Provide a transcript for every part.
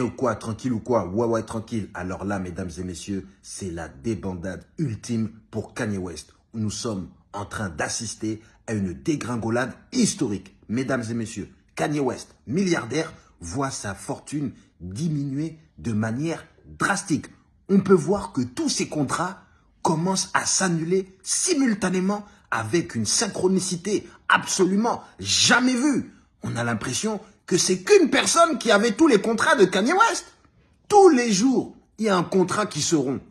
ou quoi Tranquille ou quoi Ouais, ouais, tranquille. Alors là, mesdames et messieurs, c'est la débandade ultime pour Kanye West. Nous sommes en train d'assister à une dégringolade historique. Mesdames et messieurs, Kanye West, milliardaire, voit sa fortune diminuer de manière drastique. On peut voir que tous ses contrats commencent à s'annuler simultanément avec une synchronicité absolument jamais vue. On a l'impression que c'est qu'une personne qui avait tous les contrats de Kanye West. Tous les jours, il y a un contrat qui se rompt.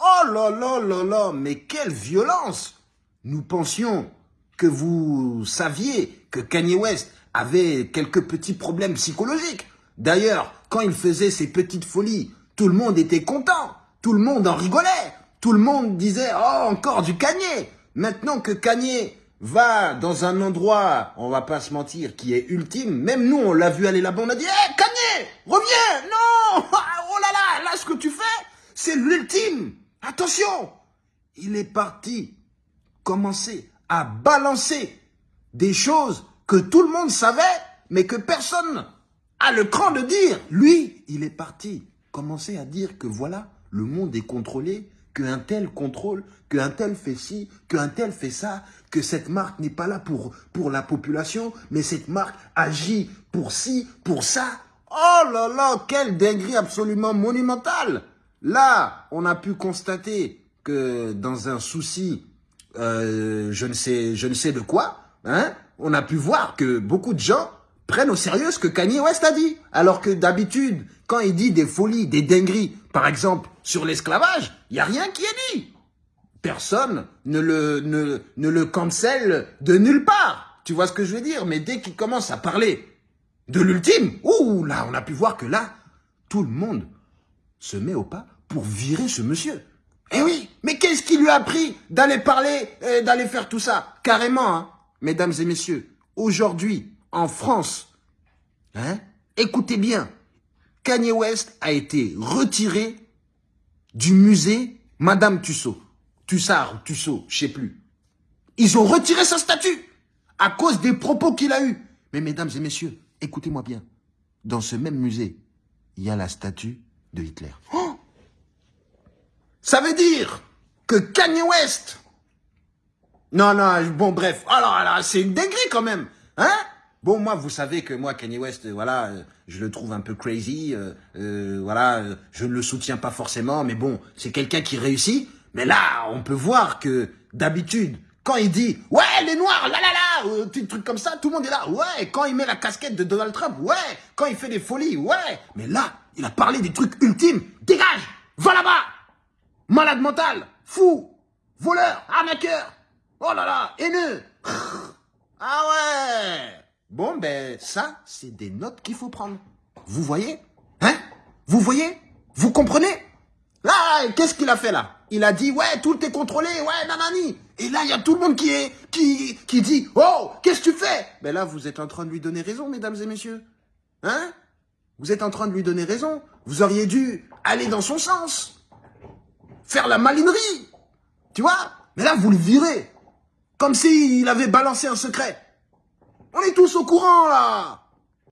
Oh là là là là, mais quelle violence Nous pensions que vous saviez que Kanye West avait quelques petits problèmes psychologiques. D'ailleurs, quand il faisait ses petites folies, tout le monde était content, tout le monde en rigolait, tout le monde disait « Oh, encore du Kanye !» Maintenant que Kanye va dans un endroit, on va pas se mentir, qui est ultime, même nous, on l'a vu aller là-bas, on a dit hey, Kanye, reviens. Non. Oh là là, là, ce que tu fais, c'est l'ultime. Attention. Il est parti commencer à balancer des choses que tout le monde savait, mais que personne a le cran de dire. Lui, il est parti commencer à dire que voilà, le monde est contrôlé, qu'un tel contrôle, qu'un tel fait ci, qu'un tel fait ça, que cette marque n'est pas là pour, pour la population, mais cette marque agit pour ci, pour ça. Oh là là, quelle dinguerie absolument monumentale Là, on a pu constater que dans un souci, euh, je, ne sais, je ne sais de quoi, hein, on a pu voir que beaucoup de gens prennent au sérieux ce que Kanye West a dit. Alors que d'habitude, quand il dit des folies, des dingueries, par exemple, sur l'esclavage, il n'y a rien qui est dit. Personne ne le, ne, ne le cancelle de nulle part. Tu vois ce que je veux dire? Mais dès qu'il commence à parler de l'ultime, ouh, là, on a pu voir que là, tout le monde se met au pas pour virer ce monsieur. Eh oui, mais qu'est-ce qui lui a appris d'aller parler, d'aller faire tout ça? Carrément, hein, mesdames et messieurs, aujourd'hui, en France, hein, écoutez bien, Kanye West a été retiré du musée Madame Tussaud. Tussard Tussaud, je sais plus. Ils ont retiré sa statue à cause des propos qu'il a eus. Mais mesdames et messieurs, écoutez-moi bien. Dans ce même musée, il y a la statue de Hitler. Oh Ça veut dire que Kanye West... Non, non, bon, bref. Alors, alors c'est une dinguerie quand même. Hein? Bon, moi, vous savez que moi, Kanye West, euh, voilà, euh, je le trouve un peu crazy. Euh, voilà, je ne le soutiens pas forcément, mais bon, c'est quelqu'un qui réussit. Mais là, on peut voir que d'habitude, quand il dit « Ouais, les Noirs, là, là, là », des trucs comme ça, tout le monde est là. Ouais, quand il met la casquette de Donald Trump, ouais, quand il fait des folies, ouais. Mais là, il a parlé des trucs ultimes. Dégage Va là-bas Malade mental Fou Voleur Arnaqueur Oh là là Haineux Ah ouais Bon, ben, ça, c'est des notes qu'il faut prendre. Vous voyez? Hein? Vous voyez? Vous comprenez? Là, qu'est-ce qu'il a fait là? Il a dit, ouais, tout est contrôlé, ouais, nanani. Et là, il y a tout le monde qui est, qui, qui dit, oh, qu'est-ce que tu fais? Ben là, vous êtes en train de lui donner raison, mesdames et messieurs. Hein? Vous êtes en train de lui donner raison. Vous auriez dû aller dans son sens. Faire la malinerie. Tu vois? Mais là, vous le virez. Comme s'il avait balancé un secret. On est tous au courant, là